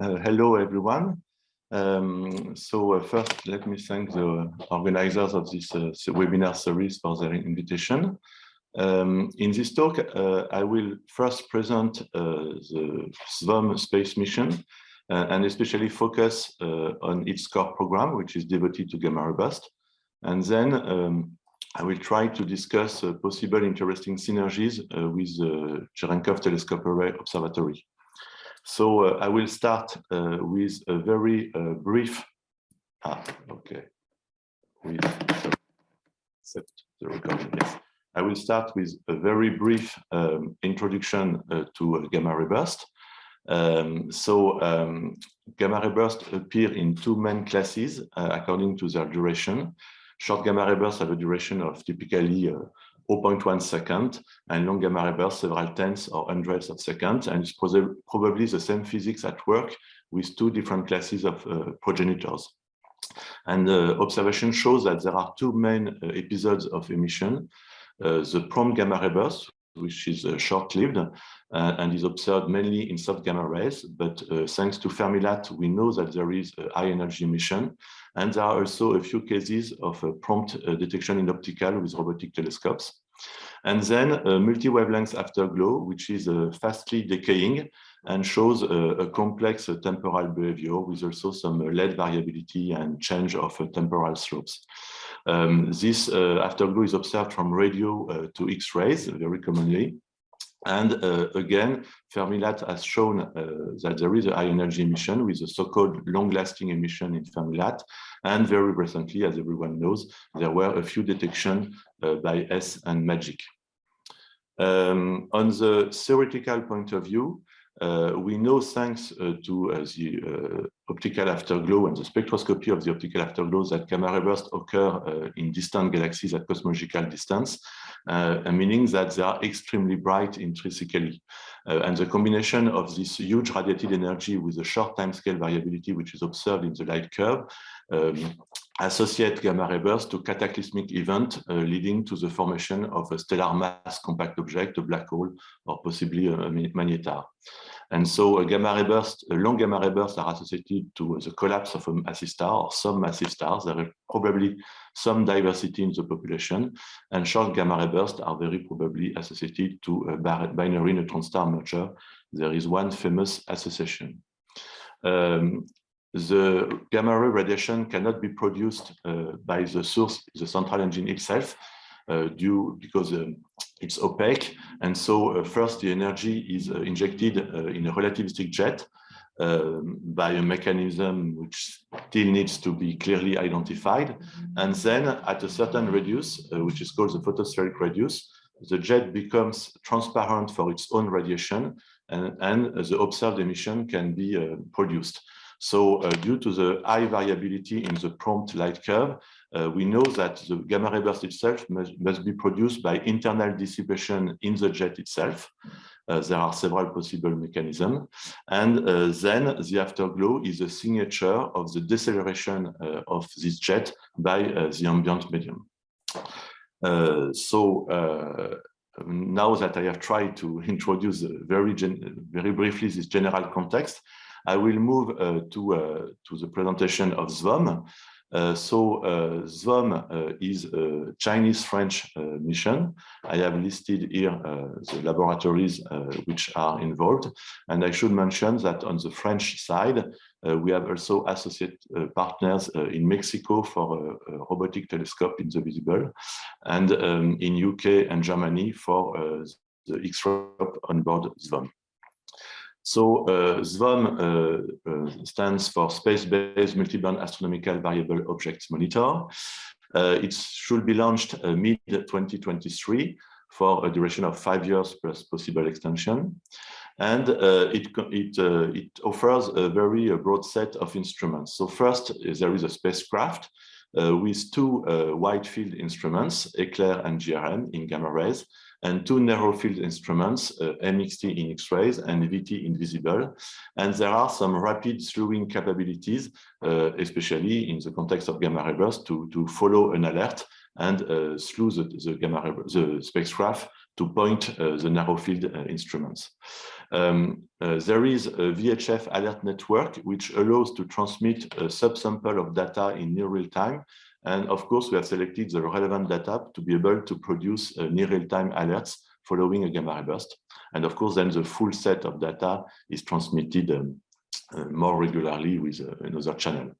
Uh, hello, everyone. Um, so uh, first, let me thank the organizers of this uh, webinar series for their invitation. Um, in this talk, uh, I will first present uh, the SVOM space mission uh, and especially focus on its core program, which is devoted to gamma ray burst. And then um, I will try to discuss possible interesting synergies with the Cherenkov Telescope Array Observatory. So uh, I will start uh, with a very uh, brief, ah, okay, with, except the recording, yes. I will start with a very brief um, introduction uh, to uh, gamma ray burst. Um, so um, gamma ray burst appear in two main classes uh, according to their duration. Short gamma ray bursts have a duration of typically 0.1 second, and long gamma ray bursts several tenths or hundreds of seconds, and it's probably the same physics at work with two different classes of uh, progenitors. And the observation shows that there are two main uh, episodes of emission, uh, the prompt gamma ray burst, which is uh, short-lived uh, and is observed mainly in soft gamma rays. But uh, thanks to Fermi-LAT, we know that there is high energy emission. And there are also a few cases of prompt detection in optical with robotic telescopes. And then a multi-wavelength afterglow, which is uh, fastly decaying and shows a, a complex uh, temporal behavior with also some uh, LED variability and change of temporal slopes. Um, this afterglow is observed from radio to X-rays very commonly. And uh, again, Fermi-LAT has shown uh, that there is a high energy emission with a so-called long-lasting emission in Fermi-LAT. And very recently, as everyone knows, there were a few detections uh, by H.E.S.S. and MAGIC. Um, on the theoretical point of view, uh, we know thanks uh, to uh, the optical afterglow and the spectroscopy of the optical afterglow that gamma ray bursts occur in distant galaxies at cosmological distance, meaning that they are extremely bright intrinsically. and the combination of this huge radiated energy with a short timescale variability, which is observed in the light curve, um, associate gamma ray bursts to cataclysmic event uh, leading to the formation of a stellar mass compact object, a black hole, or possibly a magnetar. And so a gamma ray burst, a long gamma ray bursts are associated to the collapse of a massive star or some massive stars. There is probably some diversity in the population, and short gamma ray bursts are very probably associated to a binary neutron star merger. There is one famous association. Um, the gamma ray radiation cannot be produced uh, by the source, the central engine itself, uh, due because um, it's opaque. And so uh, first the energy is uh, injected uh, in a relativistic jet um, by a mechanism which still needs to be clearly identified. And then at a certain radius, uh, which is called the photospheric radius, the jet becomes transparent for its own radiation and, and the observed emission can be produced. So uh, due to the high variability in the prompt light curve, uh, we know that the gamma ray burst itself must, must, be produced by internal dissipation in the jet itself. Uh, there are several possible mechanisms. And uh, then the afterglow is a signature of the deceleration uh, of this jet by uh, the ambient medium. so now that I have tried to introduce very, very briefly this general context, I will move uh, to, uh, to the presentation of SVOM. Uh, so uh, uh, is a Chinese-French uh, mission. I have listed here uh, the laboratories which are involved. And I should mention that on the French side, we have also associate partners in Mexico for a, a, robotic telescope in the visible, and um, in UK and Germany for the X-ray on board SVOM. So uh, SVOM uh, uh, stands for Space-Based Multiband Astronomical Variable Objects Monitor. Uh, it should be launched uh, mid-2023 for a duration of five years plus possible extension. And uh, it, it, it offers a very broad set of instruments. So first, there is a spacecraft with two wide field instruments, ECLAIR and GRM in gamma rays, and two narrow field instruments, uh, MXT in X-rays and VT in visible. And there are some rapid slewing capabilities, uh, especially in the context of gamma ray bursts, to, to follow an alert and uh, slew the, the gamma the spacecraft to point the narrow field instruments. Um, uh, there is a VHF alert network which allows to transmit a subsample of data in near real time. And of course, we have selected the relevant data to be able to produce uh, near real time alerts following a gamma ray burst. And of course, then the full set of data is transmitted um, uh, more regularly with uh, another channel.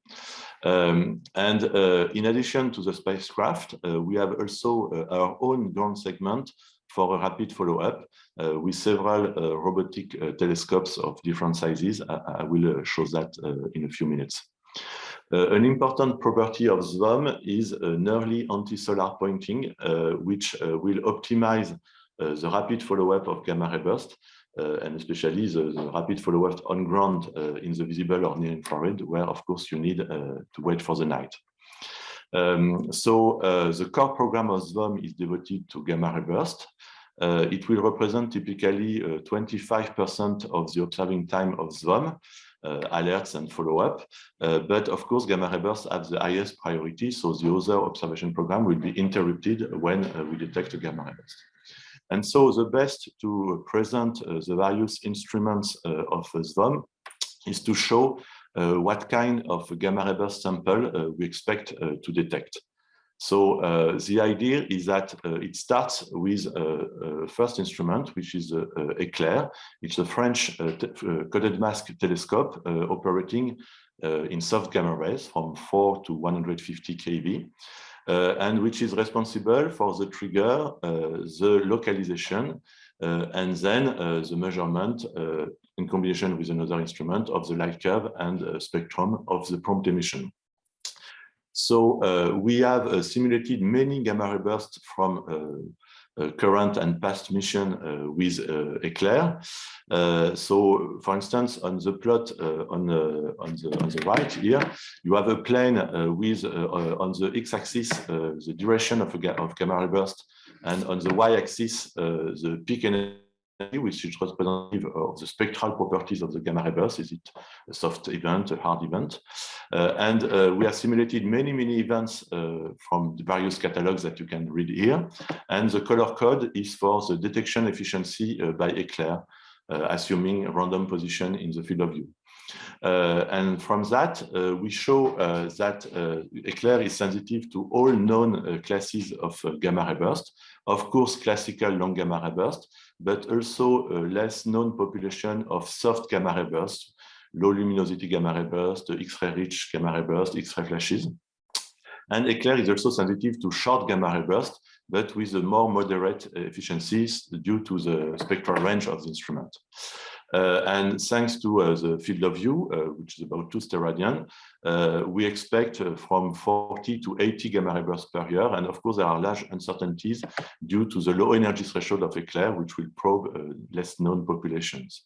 Um, and uh, in addition to the spacecraft, uh, we have also uh, our own ground segment for a rapid follow-up uh, with several uh, robotic uh, telescopes of different sizes. I, I will show that in a few minutes. an important property of SVOM is an early anti-solar pointing, which will optimize the rapid follow-up of gamma ray burst uh, and especially the, the rapid follow-up on ground uh, in the visible or near infrared, where of course you need uh, to wait for the night. Um, so the core program of SVOM is devoted to gamma ray burst. Uh, it will represent typically 25% of the observing time of SVOM, uh, alerts and follow-up. Uh, but of course, gamma ray bursts have the highest priority, so the other observation program will be interrupted when we detect a gamma ray burst. And so the best to present uh, the various instruments uh, of SVOM is to show uh, what kind of gamma ray burst sample we expect to detect. So uh, the idea is that uh, it starts with a, first instrument, which is ECLAIR. It's a French uh, coded mask telescope operating in soft gamma rays from 4 to 150 keV. Uh, and which is responsible for the trigger, uh, the localization, uh, Uh, and then uh, the measurement uh, in combination with another instrument of the light curve and spectrum of the prompt emission. So uh, we have uh, simulated many gamma ray bursts from uh, current and past mission with ECLAIR. so, for instance, on the plot on, the, on, the, on the right here, you have a plane with on the x-axis the duration of, a, of gamma ray burst, and on the y-axis the peak energy which is representative of the spectral properties of the gamma ray burst. Is it a soft event, a hard event? Uh, and uh, we have simulated many, many events uh, from the various catalogs that you can read here. And the color code is for the detection efficiency uh, by ECLAIR, uh, assuming random position in the field of view. Uh, and from that, uh, we show uh, that ECLAIR is sensitive to all known classes of gamma ray burst. Of course, classical long gamma ray bursts, but also a less known population of soft gamma ray bursts, low luminosity gamma ray burst, X-ray rich gamma ray bursts, X-ray flashes. And ECLAIR is also sensitive to short gamma ray bursts, but with a more moderate efficiencies due to the spectral range of the instrument. Uh, and thanks to uh, the field of view, uh, which is about two steradian, we expect from 40 to 80 gamma ray bursts per year. And of course, there are large uncertainties due to the low energy threshold of ECLAIR, which will probe less known populations.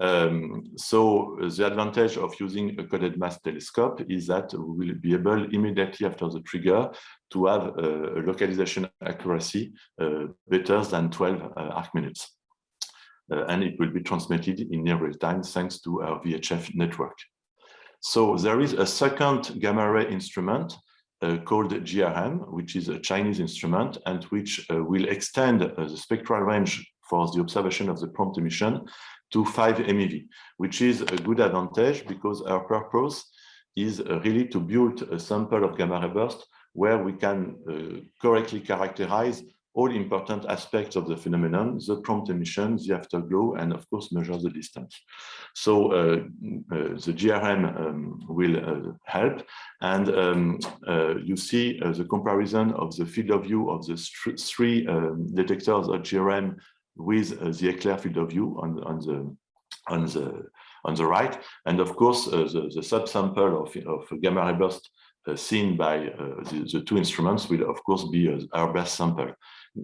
Um, so the advantage of using a coded mask telescope is that we will be able immediately after the trigger to have a localization accuracy uh, better than 12 uh, arc minutes and it will be transmitted in near real time thanks to our VHF network. So there is a second gamma ray instrument uh, called GRM, which is a Chinese instrument and which uh, will extend uh, the spectral range for the observation of the prompt emission to 5 MeV, which is a good advantage because our purpose is uh, really to build a sample of gamma ray burst where we can uh, correctly characterize all important aspects of the phenomenon, the prompt emission, the afterglow, and of course measure the distance. So uh, uh, the GRM um, will uh, help. And um, uh, you see uh, the comparison of the field of view of the three um, detectors of GRM with uh, the ECLAIR field of view on, on the on the on the right. And of course, the, the subsample of, of gamma ray burst seen by the, the, two instruments will of course be our best sample.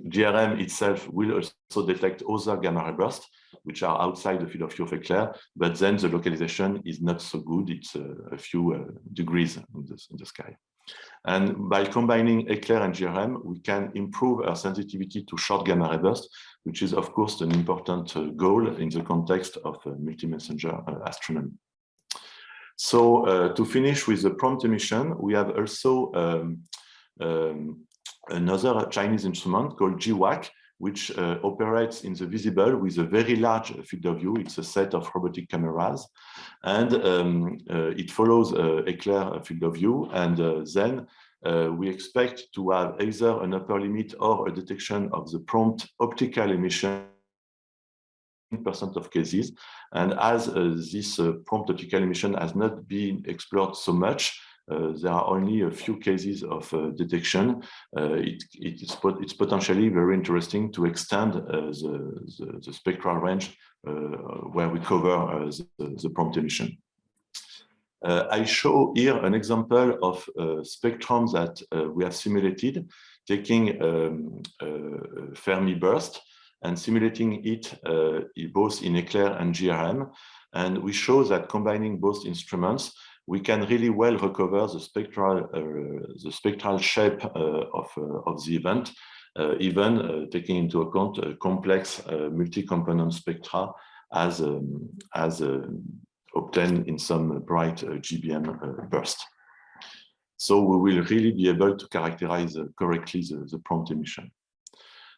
GRM itself will also detect other gamma ray bursts, which are outside the field of view of ECLAIR, but then the localization is not so good. It's a few uh, degrees in the, in the, sky. And by combining ECLAIR and GRM, we can improve our sensitivity to short gamma ray bursts, which is, of course, an important uh, goal in the context of multi-messenger uh, astronomy. So uh, to finish with the prompt emission, we have also um, um, another Chinese instrument called GWAC, which uh, operates in the visible with a very large field of view. It's a set of robotic cameras, and um, uh, it follows uh, Eclair field of view. And uh, then uh, we expect to have either an upper limit or a detection of the prompt optical emission in percent of cases. And as uh, this prompt optical emission has not been explored so much, uh, there are only a few cases of uh, detection. Uh, it, it's, pot it's, potentially very interesting to extend the, the, the, spectral range where we cover the, the, prompt emission. Uh, I show here an example of uh, spectrum that uh, we have simulated, taking um, Fermi burst and simulating it both in Eclair and GRM. And we show that combining both instruments, we can really well recover the spectral uh, the spectral shape uh, of uh, of the event, even taking into account complex multi-component spectra as um, as obtained in some bright GBM burst. So we will really be able to characterize correctly the, the prompt emission.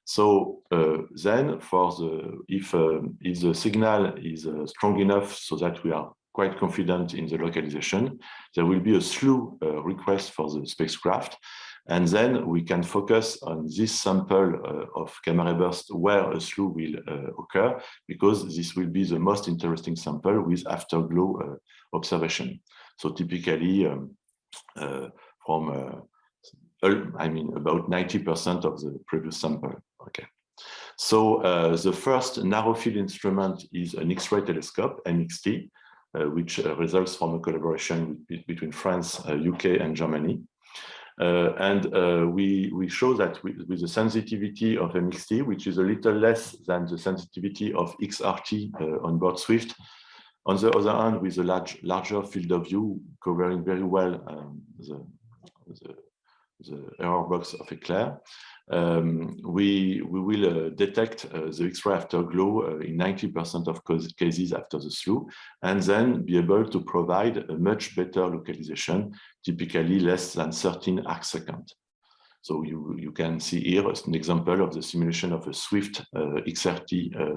So uh, then for the if uh, if the signal is uh, strong enough so that we are quite confident in the localization. There will be a slew uh, request for the spacecraft. And then we can focus on this sample uh, of gamma ray burst where a slew will uh, occur, because this will be the most interesting sample with afterglow uh, observation. So typically um, uh, from, uh, I mean, about 90% of the previous sample. Okay. So the first narrow field instrument is an X-ray telescope, MXT, which uh, results from a collaboration between France, UK, uh, and Germany. Uh, and uh, we, we show that with, with, the sensitivity of MXT, which is a little less than the sensitivity of XRT uh, on board Swift, on the other hand, with a large, larger field of view covering very well um, the, the, the, error box of Eclair, um, we, we will uh, detect uh, the X-ray afterglow uh, in 90% of cases after the slew, and then be able to provide a much better localization, typically less than 13 arc. So you, you can see here an example of the simulation of a Swift uh, XRT uh,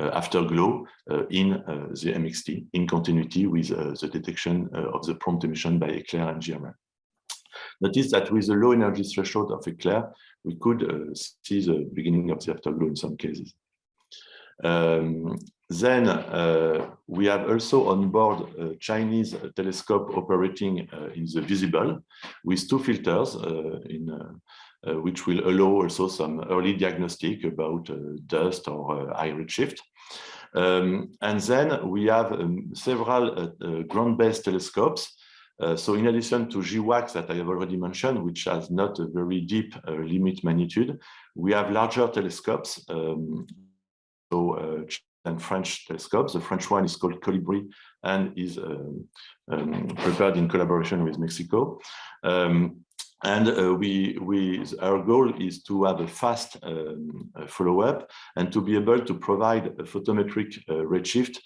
uh, afterglow in the MXT in continuity with the detection of the prompt emission by Eclair and GRM. Notice that with the low energy threshold of Eclair, we could uh, see the beginning of the afterglow in some cases. Um, then uh, we have also on board a Chinese telescope operating uh, in the visible with two filters uh, in uh, which will allow also some early diagnostic about dust or high redshift. Um, and then we have um, several ground-based telescopes uh, so in addition to GWACS that I have already mentioned, which has not a very deep uh, limit magnitude, we have larger telescopes. Um, so uh, and French telescopes. The French one is called Colibri and is um, um, prepared in collaboration with Mexico. Um, and uh, we, we, our goal is to have a fast um, follow-up and to be able to provide a photometric uh, redshift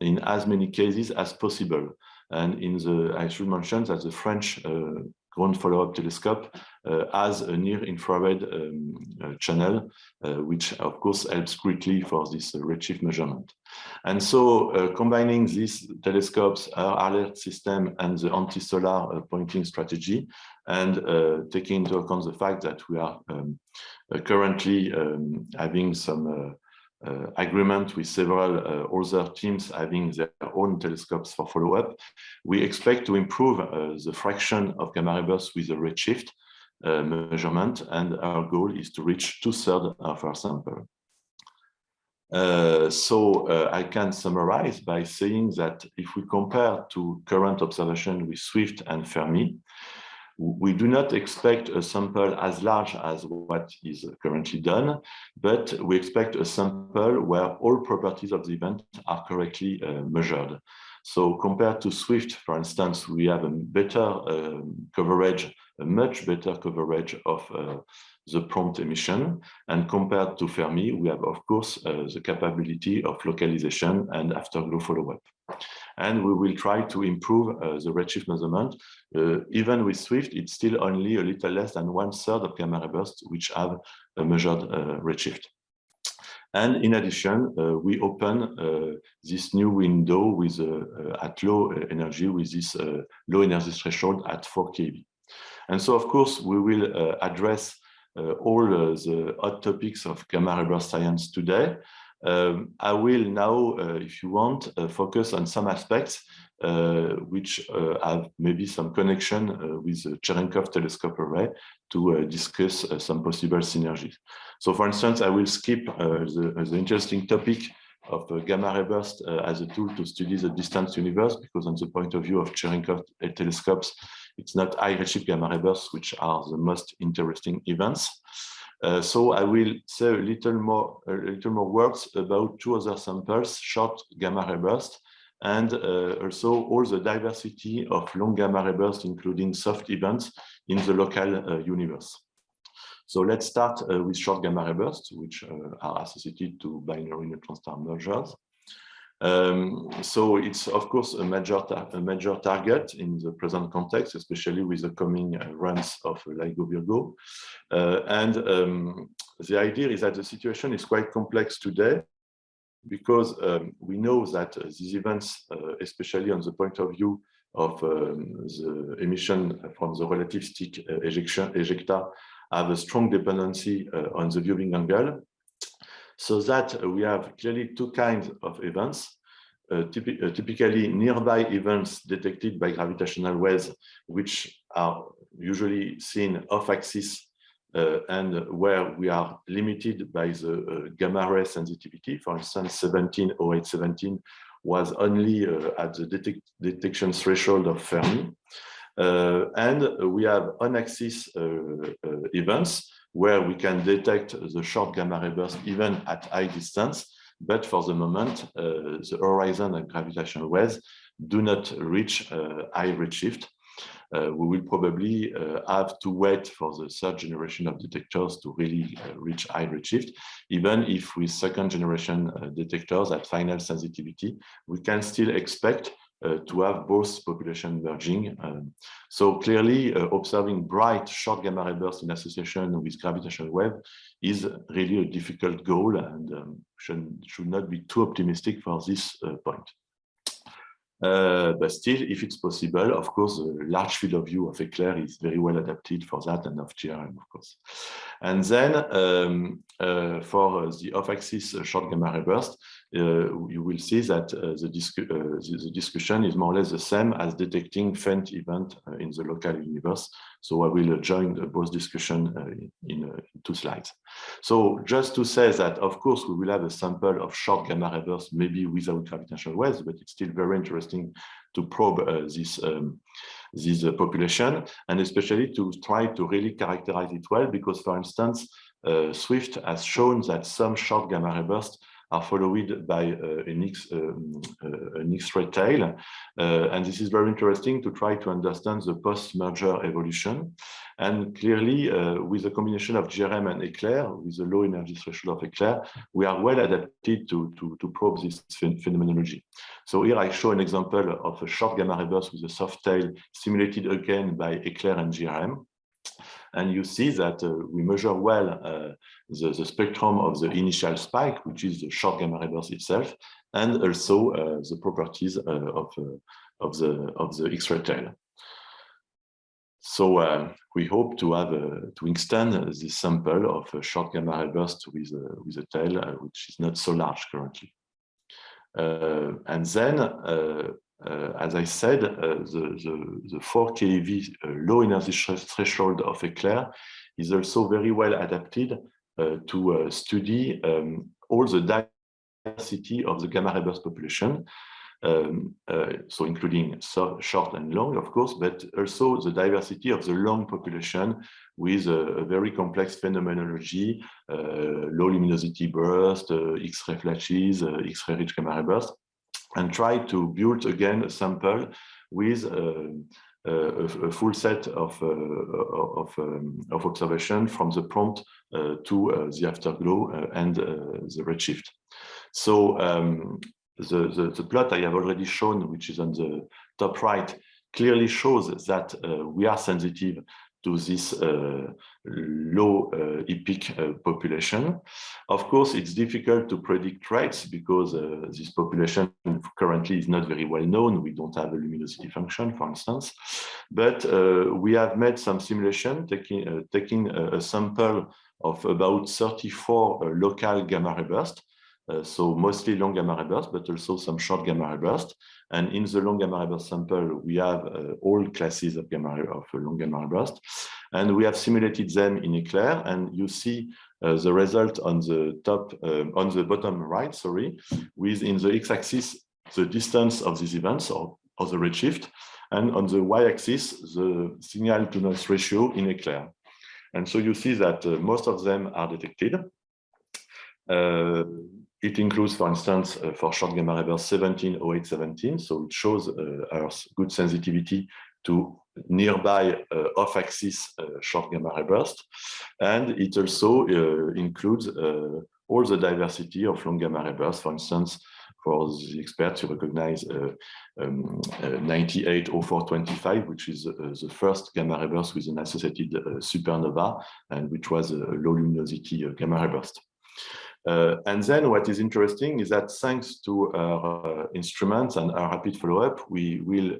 in as many cases as possible. And in the, I should mention that the French uh, ground follow-up telescope uh, has a near infrared um, uh, channel, which of course helps greatly for this redshift measurement. And so combining these telescopes, our alert system and the anti-solar pointing strategy, and taking into account the fact that we are um, currently um, having some uh, agreement with several uh, other teams having their own telescopes for follow-up, we expect to improve uh, the fraction of gamma ray bursts with a redshift measurement, and our goal is to reach two-thirds of our sample. Uh, so uh, I can summarize by saying that if we compare to current observation with Swift and Fermi, we do not expect a sample as large as what is currently done, but we expect a sample where all properties of the event are correctly uh, measured. So compared to Swift, for instance, we have a better uh, coverage, a much better coverage of uh, the prompt emission. And compared to Fermi, we have, of course, uh, the capability of localization and afterglow follow-up. And we will try to improve uh, the redshift measurement. Uh, even with Swift, it's still only a little less than one third of gamma ray bursts which have a measured uh, redshift. And in addition, uh, we open uh, this new window with uh, at low energy with this low energy threshold at 4 keV. And so, of course, we will address all the hot topics of gamma ray burst science today. Um, I will now, uh, if you want, uh, focus on some aspects uh, which have maybe some connection with the Cherenkov telescope array to discuss some possible synergies. So for instance, I will skip the, the interesting topic of uh, gamma ray burst uh, as a tool to study the distant universe, because on the point of view of Cherenkov telescopes, it's not high redshift gamma ray bursts which are the most interesting events. Uh, so I will say a little more, a little more words about two other samples, short gamma ray burst, and uh, also all the diversity of long gamma ray bursts, including soft events in the local uh, universe. So let's start uh, with short gamma ray bursts, which uh, are associated to binary neutron star mergers. Um, so it's of course a major a major target in the present context, especially with the coming uh, runs of LIGO Virgo. Uh, and um, the idea is that the situation is quite complex today because um, we know that uh, these events, uh, especially on the point of view of um, the emission from the relativistic uh, ejection ejecta, have a strong dependency uh, on the viewing angle so that we have clearly two kinds of events. Uh, uh, typically nearby events detected by gravitational waves, which are usually seen off-axis uh, and where we are limited by the uh, gamma ray sensitivity. For instance, 170817 was only uh, at the detect detection threshold of Fermi. Uh, and we have on-axis events where we can detect the short gamma ray burst even at high distance. But for the moment, uh, the horizon and gravitational waves do not reach uh, high redshift. Uh, we will probably uh, have to wait for the third generation of detectors to really uh, reach high redshift. Even if with second generation uh, detectors at final sensitivity, we can still expect to have both population merging. Um, so clearly uh, observing bright short gamma ray bursts in association with gravitational wave is really a difficult goal and um, should, should not be too optimistic for this uh, point. Uh, but still, if it's possible, of course, the large field of view of Eclair is very well adapted for that and of GRM, of course. And then um, uh, for the off-axis short gamma ray burst, uh, you will see that uh, the, uh, the, the, discussion is more or less the same as detecting faint event in the local universe. So I will join both discussion in, in two slides. So just to say that, of course, we will have a sample of short gamma ray bursts, maybe without gravitational waves, but it's still very interesting to probe uh, this um, this uh, population and especially to try to really characterize it well because for instance uh, Swift has shown that some short gamma ray bursts are followed by uh, an, X, um, uh, an X-ray tail. Uh, and this is very interesting to try to understand the post-merger evolution. And clearly, with a combination of GRM and Eclair, with the low energy threshold of Eclair, we are well adapted to, to, to probe this phenomenology. So here I show an example of a short gamma ray burst with a soft tail simulated again by Eclair and GRM. And you see that uh, we measure well uh, the, the, spectrum of the initial spike, which is the short gamma ray burst itself, and also uh, the properties of, of the, of the X-ray tail. So uh, we hope to have uh, to extend this sample of a short gamma ray burst with with a tail uh, which is not so large currently. and then uh, as I said, uh, the, the, the 4 keV uh, low energy threshold of Eclair is also very well adapted to study um, all the diversity of the gamma ray burst population. Um, uh, so including so short and long, of course, but also the diversity of the long population with a, a very complex phenomenology, uh, low luminosity burst, uh, X-ray flashes, X-ray rich gamma ray burst, and try to build again a sample with uh, a, a, full set of, of, um, of observation from the prompt to the afterglow and the redshift. So um, the, the, the, plot I have already shown, which is on the top right, clearly shows that uh, we are sensitive to this uh, low uh, epic uh, population. Of course, it's difficult to predict rates because this population currently is not very well known. We don't have a luminosity function, for instance, but we have made some simulation taking, taking a, a, sample of about 34 local gamma ray bursts so mostly long gamma ray bursts, but also some short gamma ray bursts. And in the long gamma ray burst sample, we have uh, all classes of gamma ray, of long gamma ray burst, and we have simulated them in Eclair. And you see uh, the result on the top, um, on the bottom right, sorry, with in the x-axis the distance of these events or, or the redshift, and on the y-axis the signal to noise ratio in Eclair. And so you see that uh, most of them are detected. It includes, for instance, uh, for short gamma ray burst 170817, so it shows uh, our good sensitivity to nearby uh, off-axis uh, short gamma ray burst. And it also uh, includes uh, all the diversity of long gamma ray bursts, for instance, for the experts, you recognize uh, um, uh, 980425, which is uh, the first gamma ray burst with an associated supernova, and which was a low luminosity gamma ray burst. Uh, and then what is interesting is that thanks to our uh, instruments and our rapid follow-up, we will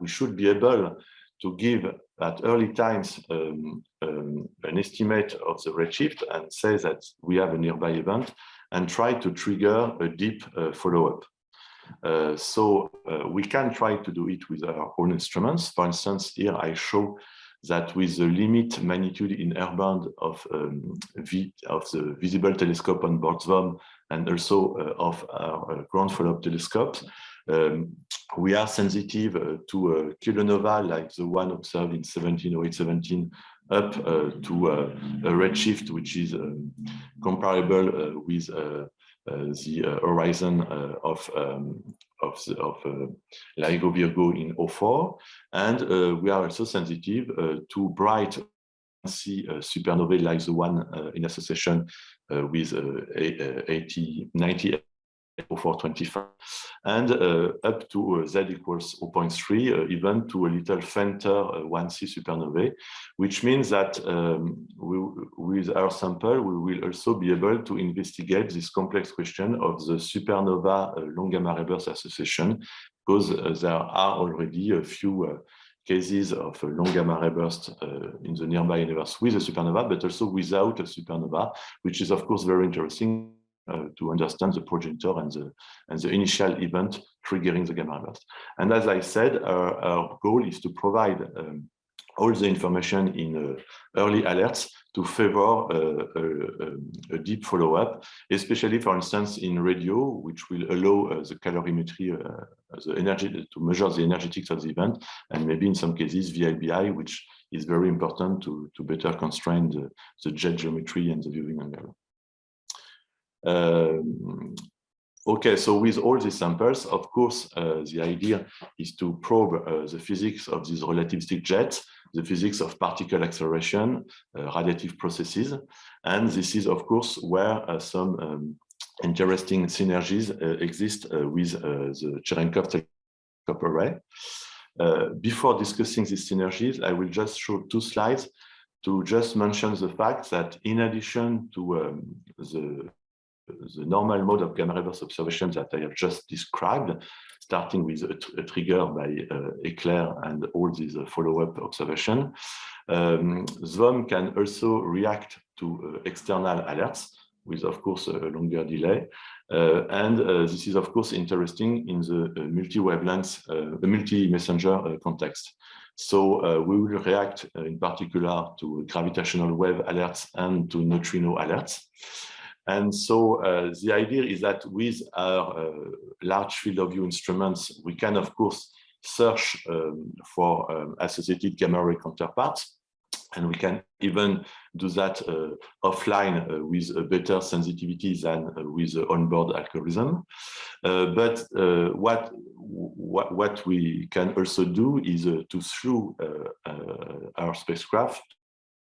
we should be able to give at early times um, um, an estimate of the redshift and say that we have a nearby event and try to trigger a deep uh, follow-up. Uh, so uh, we can try to do it with our own instruments. For instance, here I show that with the limit magnitude in band of, um, v, of the visible telescope on board SVOM and also uh, of our uh, ground follow-up telescopes, um, we are sensitive uh, to a kilonova like the one observed in 170817 up uh, to uh, a redshift which is um, comparable uh, with the horizon of um, of, of uh, LIGO Virgo in O4. And uh, we are also sensitive uh, to bright see supernovae like the one in association with 80, 90 425 and uh, up to uh, z equals 0.3 uh, even to a little fainter 1c supernovae which means that um, we, with our sample we will also be able to investigate this complex question of the supernova long gamma ray burst association because there are already a few cases of long gamma ray burst uh, in the nearby universe with a supernova, but also without a supernova, which is of course very interesting uh, to understand the progenitor and the, and the initial event triggering the gamma burst. And as I said, our, our goal is to provide um, all the information in uh, early alerts to favor uh, a, a, deep follow-up, especially, for instance, in radio, which will allow uh, the calorimetry, uh, the energy to measure the energetics of the event, and maybe in some cases VLBI, which is very important to, to better constrain the, the jet geometry and the viewing angle. Um, okay, so with all these samples, of course, uh, the idea is to probe uh, the physics of these relativistic jets, the physics of particle acceleration, uh, radiative processes. And this is, of course, where uh, some um, interesting synergies uh, exist uh, with the Cherenkov array. before discussing these synergies, I will just show two slides to just mention the fact that in addition to um, the the normal mode of gamma ray burst observation that I have just described, starting with a, a trigger by uh, Eclair and all these uh, follow-up observation. Um, can also react to uh, external alerts with, of course, a longer delay. Uh, and uh, this is, of course, interesting in the uh, multi-wavelength, the multi-messenger context. So we will react in particular to gravitational wave alerts and to neutrino alerts. And so uh, the idea is that with our uh, large field of view instruments, we can, of course, search um, for um, associated gamma ray counterparts. And we can even do that uh, offline uh, with a better sensitivity than uh, with the onboard algorithm. but what, what, what we can also do is to through our spacecraft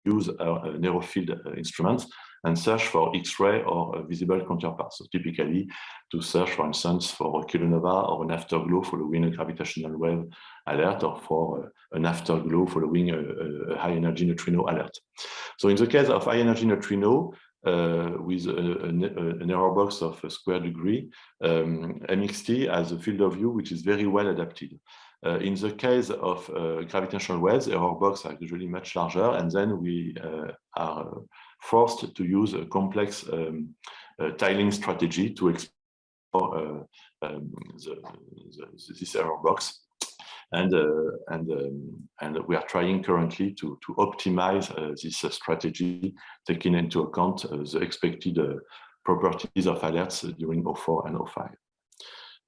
use our narrow field instruments and search for X-ray or visible counterparts. So typically to search, for instance, for a kilonova or an afterglow following a gravitational wave alert or for an afterglow following a, a high energy neutrino alert. So in the case of high energy neutrino, uh, with a, a, an error box of a square degree, um, MXT has a field of view which is very well adapted. Uh, in the case of uh, gravitational waves, error box are usually much larger, and then we uh, are forced to use a complex um, uh, tiling strategy to explore uh, um, the, the, this error box. And uh, and um, and we are trying currently to to optimize this strategy, taking into account the expected properties of alerts during O4 and O5.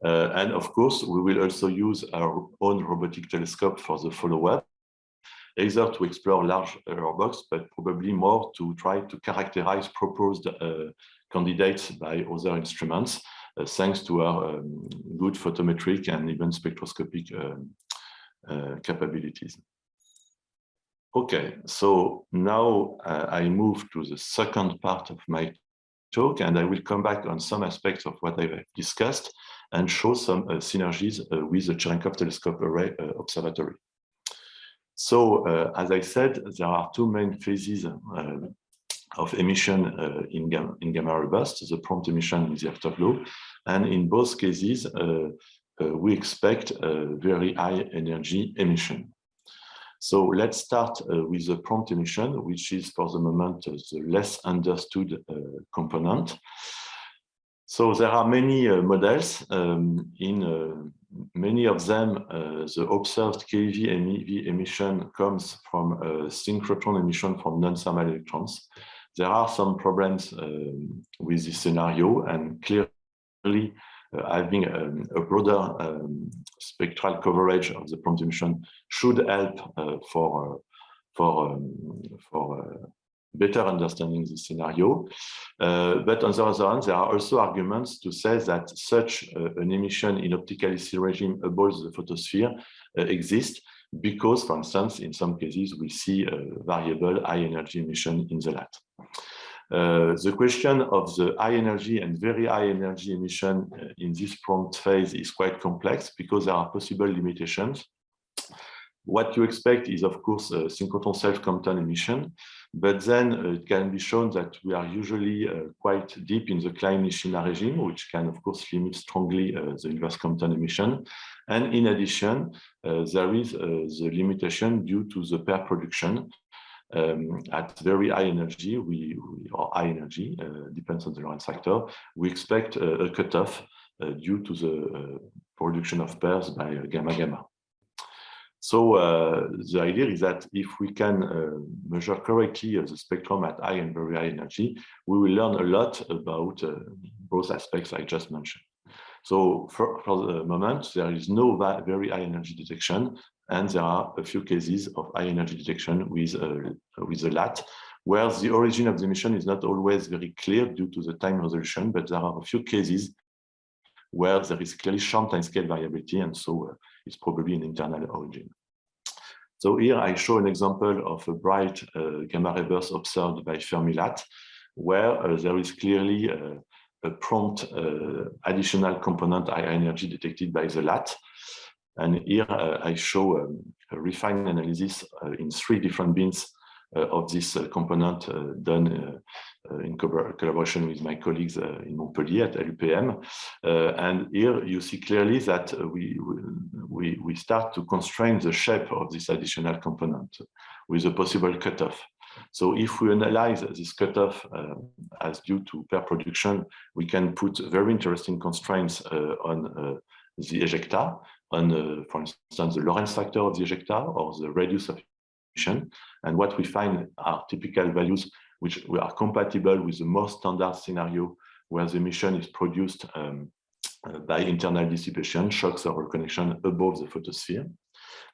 Uh, and of course, we will also use our own robotic telescope for the follow-up either to explore large error box, but probably more to try to characterize proposed uh, candidates by other instruments, uh, thanks to our um, good photometric and even spectroscopic um, uh, capabilities. Okay, so now uh, I move to the second part of my talk, and I will come back on some aspects of what I've discussed and show some uh, synergies uh, with the Cherenkov Telescope Array Observatory. So, uh, as I said, there are two main phases uh, of emission uh, in, gamma, in gamma ray burst, the prompt emission and the afterglow. And in both cases, uh, uh, we expect very high energy emission. So let's start uh, with the prompt emission, which is for the moment the less understood component. So there are many models um, in many of them, uh, the observed KEV MEV emission comes from a synchrotron emission from non-thermal electrons. There are some problems um, with this scenario and clearly uh, having um, a broader um, spectral coverage of the prompt emission should help uh, for, for, um, for uh, better understanding the scenario. Uh, but on the other hand, there are also arguments to say that such uh, an emission in optical EC regime above the photosphere uh, exists because, for instance, in some cases, we see variable high energy emission in the LAT. Uh, the question of the high energy and very high energy emission uh, in this prompt phase is quite complex because there are possible limitations. What you expect is, of course, a synchrotron self-Compton emission, but then uh, it can be shown that we are usually uh, quite deep in the Klein-Nishina regime, which can, of course, limit strongly uh, the inverse Compton emission. And in addition, uh, there is uh, the limitation due to the pair production. Um, at very high energy, we, we or high energy, uh, depends on the Lorentz factor, we expect a cutoff due to the production of pairs by gamma gamma. So uh, the idea is that if we can uh, measure correctly uh, the spectrum at high and very high energy, we will learn a lot about uh, both aspects I just mentioned. So for, for, the moment, there is no very high energy detection, and there are a few cases of high energy detection with, uh, with the LAT, where the origin of the emission is not always very clear due to the time resolution, but there are a few cases where there is clearly short time scale variability, and so uh, it's probably an internal origin. So here I show an example of a bright uh, gamma burst observed by Fermi-LAT, where uh, there is clearly uh, a prompt uh, additional component high energy detected by the LAT. And here uh, I show um, a refined analysis uh, in three different bins of this component done uh, in collaboration with my colleagues uh, in Montpellier at LUPM. Uh, and here you see clearly that we, we, we start to constrain the shape of this additional component with a possible cutoff. So if we analyze this cutoff uh, as due to pair production, we can put very interesting constraints uh, on uh, the ejecta, on, for instance, the Lorentz factor of the ejecta or the radius of emission. And what we find are typical values which are compatible with the most standard scenario where the emission is produced um, uh, by internal dissipation, shocks or reconnection above the photosphere.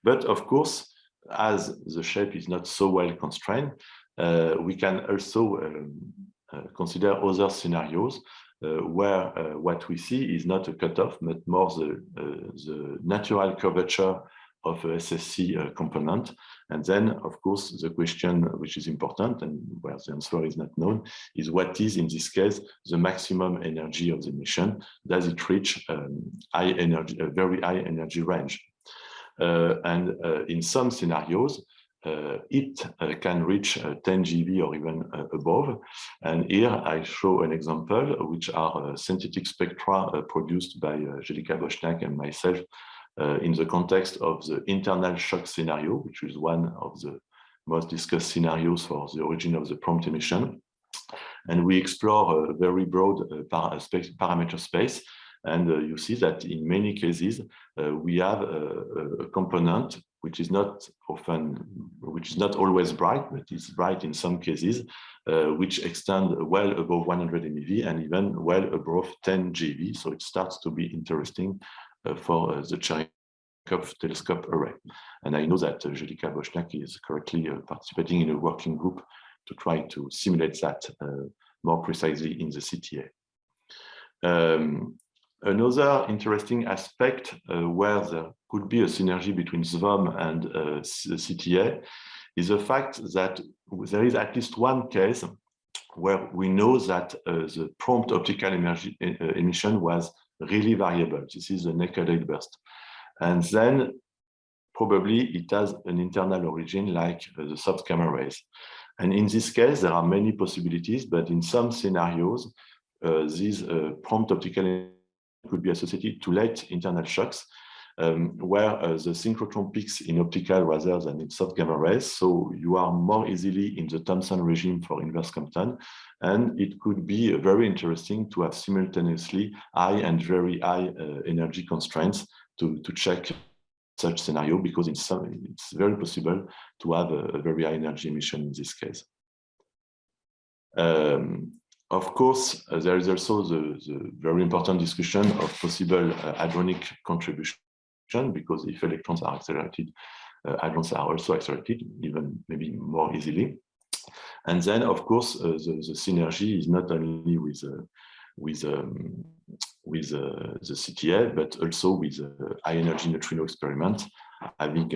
But of course, as the shape is not so well constrained, uh, we can also um, uh, consider other scenarios. where what we see is not a cutoff, but more the, the natural curvature of a SSC component. And then, of course, the question which is important and where the answer is not known is what is, in this case, the maximum energy of the emission? Does it reach um, high energy, a very high energy range? Uh, and uh, in some scenarios, uh, it uh, can reach uh, 10 GeV or even uh, above. And here I show an example, which are synthetic spectra produced by Željka Bošnjak and myself uh, in the context of the internal shock scenario, which is one of the most discussed scenarios for the origin of the prompt emission. And we explore a very broad uh, par space, parameter space. And uh, you see that in many cases, uh, we have a, a, component which is not often, which is not always bright, but is bright in some cases, uh, which extend well above 100 MeV and even well above 10 GeV. So it starts to be interesting uh, for uh, the Cherenkov telescope array. And I know that uh, Željka Bošnjak is currently participating in a working group to try to simulate that more precisely in the CTA. Um, another interesting aspect uh, where there could be a synergy between SVOM and uh, CTA is the fact that there is at least one case where we know that uh, the prompt optical emission was really variable. This is a naked burst. And then probably it has an internal origin like the soft gamma rays. And in this case, there are many possibilities, but in some scenarios, uh, these uh, prompt optical could be associated to late internal shocks, um, where uh, the synchrotron peaks in optical rather than in soft gamma rays. So you are more easily in the Thomson regime for inverse Compton. And it could be very interesting to have simultaneously high and very high uh, energy constraints to, to check such scenario because in some, it's very possible to have a, a very high energy emission in this case. Um, of course, uh, there is also the, the, very important discussion of possible uh, hadronic contribution because if electrons are accelerated, uh, hadrons are also accelerated, even maybe more easily. And then, of course, uh, the, the, synergy is not only with uh, with um, with uh, the CTA, but also with high energy neutrino experiment. Having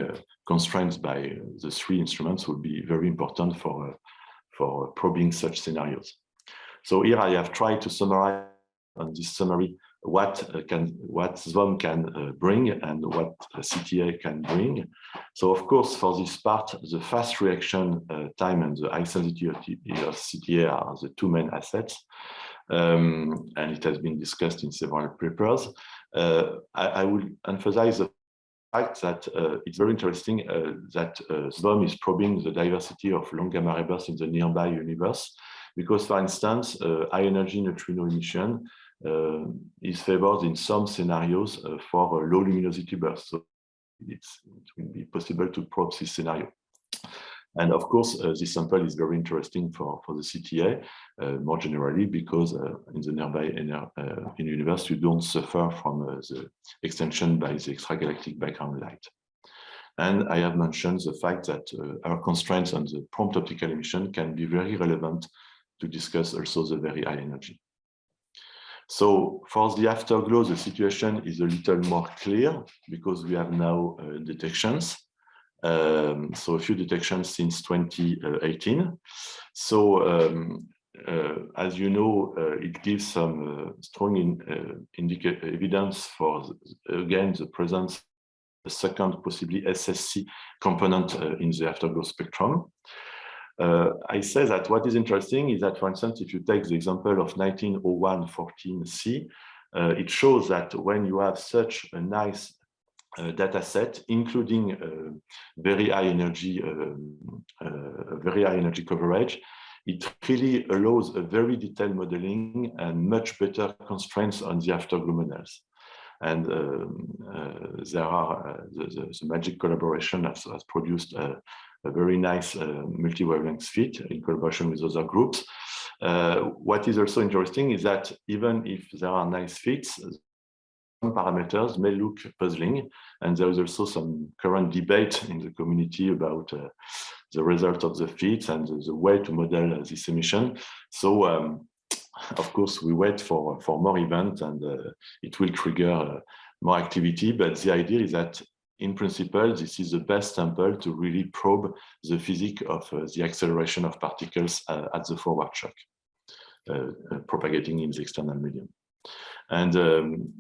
constraints by the three instruments will be very important for for probing such scenarios. So here I have tried to summarize on this summary what uh, can what SVOM can uh, bring and what CTA can bring. So of course, for this part, the fast reaction uh, time and the high sensitivity of CTA are the two main assets. Um, and it has been discussed in several papers. Uh, I, I will emphasize the fact that uh, it's very interesting uh, that SVOM is probing the diversity of long gamma ray bursts in the nearby universe because, for instance, high energy neutrino emission uh, is favored in some scenarios uh, for low luminosity bursts. So it will be possible to probe this scenario. And of course, uh, this sample is very interesting for, for the CTA uh, more generally because uh, in the nearby uh, in universe, you don't suffer from the extension by the extragalactic background light. And I have mentioned the fact that our constraints on the prompt optical emission can be very relevant to discuss also the very high energy. So for the afterglow, the situation is a little more clear because we have now uh, detections. Um, so a few detections since 2018. So um, uh, as you know, uh, it gives some uh, strong in, uh, evidence for, again, the presence a second, possibly SSC component uh, in the afterglow spectrum. Uh, I say that what is interesting is that, for instance, if you take the example of 1901-14C, uh, it shows that when you have such a nice uh, data set, including uh, very high energy, um, uh, very high energy coverage, it really allows a very detailed modeling and much better constraints on the afterglow models. And um, uh, there are the, the, the, MAGIC collaboration has, has produced a very nice uh, multi-wavelength fit in collaboration with other groups. Uh, what is also interesting is that even if there are nice fits, some parameters may look puzzling, and there is also some current debate in the community about uh, the result of the fits and the, the way to model uh, this emission. So um, of course, we wait for, for more events and uh, it will trigger uh, more activity. But the idea is that in principle, this is the best sample to really probe the physics of uh, the acceleration of particles uh, at the forward shock, uh, uh, propagating in the external medium. And um,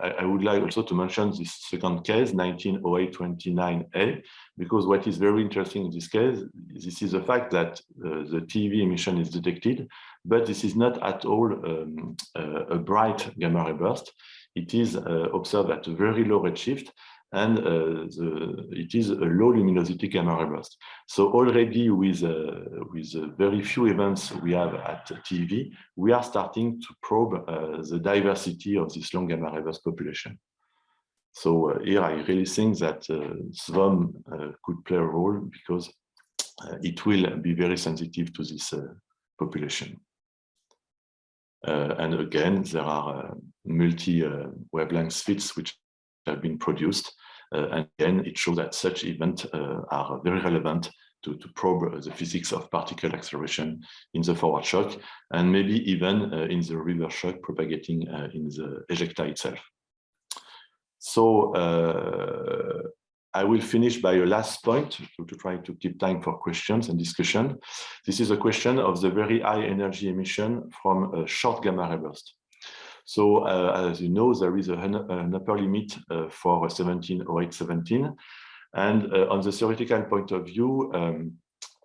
I, I, would like also to mention this second case, 1908-29A, because what is very interesting in this case, this is the fact that uh, the TeV emission is detected, but this is not at all um, uh, a bright gamma ray burst. It is observed at a very low redshift, and uh, the, it is a low luminosity gamma ray burst. So already with, uh, with very few events we have at TeV, we are starting to probe uh, the diversity of this long gamma ray burst population. So uh, here I really think that uh, SVOM uh, could play a role because it will be very sensitive to this population. and again, there are multi-wavelength fits which have been produced. Uh, and again, it shows that such events uh, are very relevant to, to, probe the physics of particle acceleration in the forward shock, and maybe even uh, in the reverse shock propagating in the ejecta itself. So I will finish by a last point to, to, try to keep time for questions and discussion. This is a question of the very high energy emission from a short gamma ray burst. So uh, as you know, there is a, an upper limit uh, for 170817. And uh, on the theoretical point of view, um,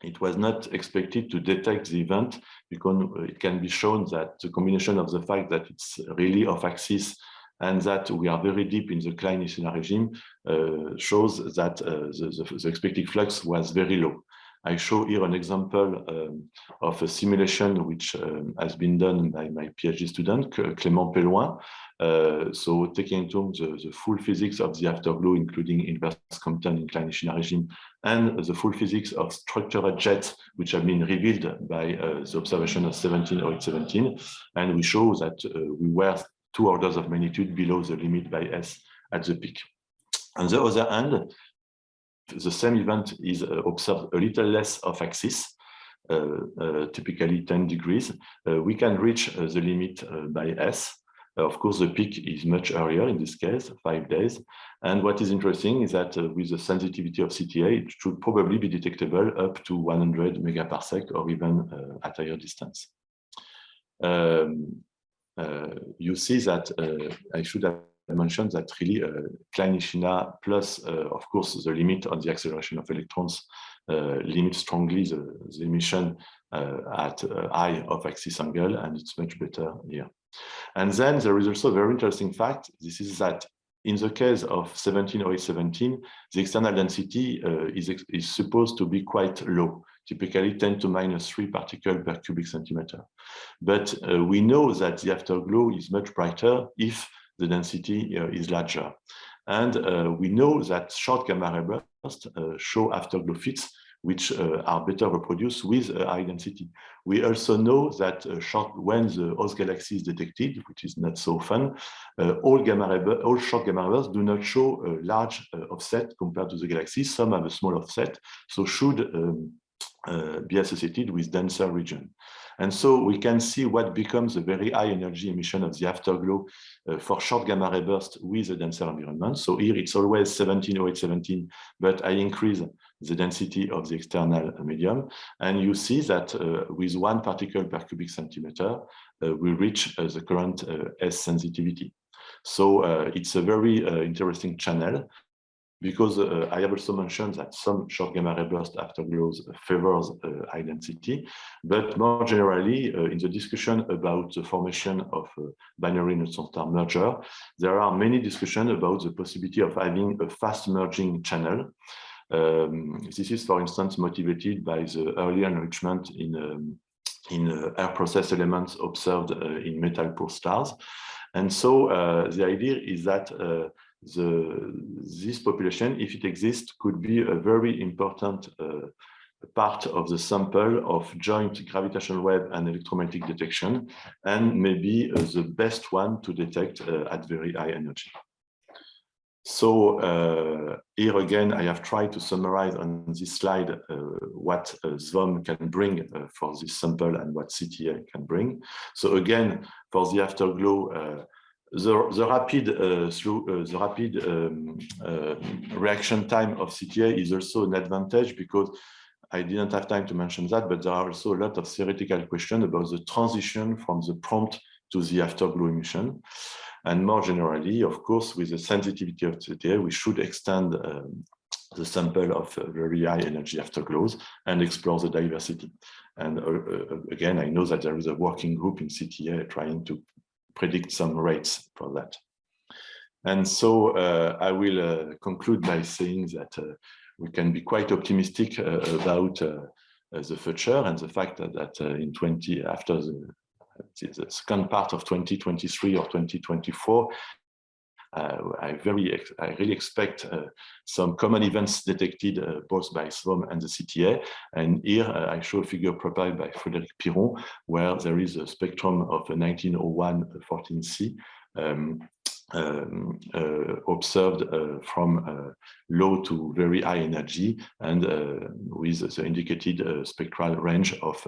it was not expected to detect the event because it can be shown that the combination of the fact that it's really off axis and that we are very deep in the Klein-Nishina regime uh, shows that uh, the, the, the, expected flux was very low. I show here an example um, of a simulation which um, has been done by my PhD student, Clément Pellouin. Uh, so taking into the, the, full physics of the afterglow, including inverse Compton in Klein-Nishina regime, and the full physics of structural jets, which have been revealed by uh, the observation of 170817. And we show that uh, we were two orders of magnitude below the limit by H.E.S.S at the peak. On the other hand, the same event is uh, observed a little less off axis, uh, uh, typically 10 degrees, we can reach the limit by H.E.S.S. of course, the peak is much earlier in this case, five days. And what is interesting is that with the sensitivity of CTA, it should probably be detectable up to 100 megaparsec or even at higher distance. Um, uh, you see that uh, I should have Mentioned that really uh, Klein-Nishina plus, uh, of course, the limit on the acceleration of electrons uh, limit strongly the, the emission at high off-axis angle, and it's much better here. And then there is also a very interesting fact. This is that in the case of 170817, the external density uh, is, is supposed to be quite low typically 10 to minus 3 particle per cubic centimeter. But uh, we know that the afterglow is much brighter if the density uh, is larger. And uh, we know that short gamma ray bursts uh, show afterglow fits which uh, are better reproduced with a high density. We also know that uh, short, when the host galaxy is detected, which is not so fun, uh, all gamma ray, all short gamma ray bursts do not show a large offset compared to the galaxy. Some have a small offset, so should um, be associated with denser region. And so we can see what becomes a very high energy emission of the afterglow uh, for short gamma ray burst with a denser environment. So here it's always 170817, but I increase the density of the external medium. And you see that uh, with one particle per cubic centimeter, uh, we reach uh, the current uh, H.E.S.S sensitivity. So uh, it's a very interesting channel because uh, I have also mentioned that some short gamma ray burst afterglows favors uh, but more generally, uh, in the discussion about the formation of binary neutron star merger, there are many discussions about the possibility of having a fast merging channel. Um, this is, for instance, motivated by the early enrichment in um, in uh, r-process elements observed uh, in metal poor stars. And so uh, the idea is that the, this population, if it exists, could be a very important uh, part of the sample of joint gravitational wave and electromagnetic detection, and maybe uh, the best one to detect uh, at very high energy. So uh, here again, I have tried to summarize on this slide uh, what uh, SVOM can bring uh, for this sample and what CTA can bring. So again, for the afterglow, the, the rapid uh, through the rapid um, reaction time of CTA is also an advantage because I didn't have time to mention that, but there are also a lot of theoretical questions about the transition from the prompt to the afterglow emission. And more generally, of course, with the sensitivity of CTA, we should extend um, the sample of uh, very high energy afterglows and explore the diversity. And uh, uh, again, I know that there is a working group in CTA trying to predict some rates for that. And so uh, I will uh, conclude by saying that uh, we can be quite optimistic about the future and the fact that, that in 20 after the the second part of 2023 or 2024, uh, I very, I really expect uh, some common events detected uh, both by SVOM and the CTA. And here uh, I show a figure provided by Frédéric Piron, where there is a spectrum of 1901 14C um, um, uh, observed uh, from uh, low to very high energy and with the indicated spectral range of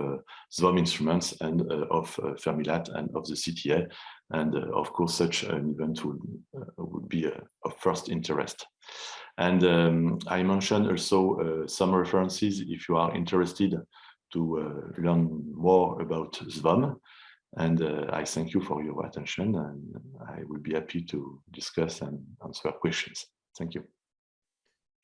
SVOM instruments and of Fermi-LAT and of the CTA. And of course, such an event would, would be of first interest. And um, I mentioned also uh, some references if you are interested to uh, learn more about SVOM. And uh, I thank you for your attention and I will be happy to discuss and answer questions. Thank you.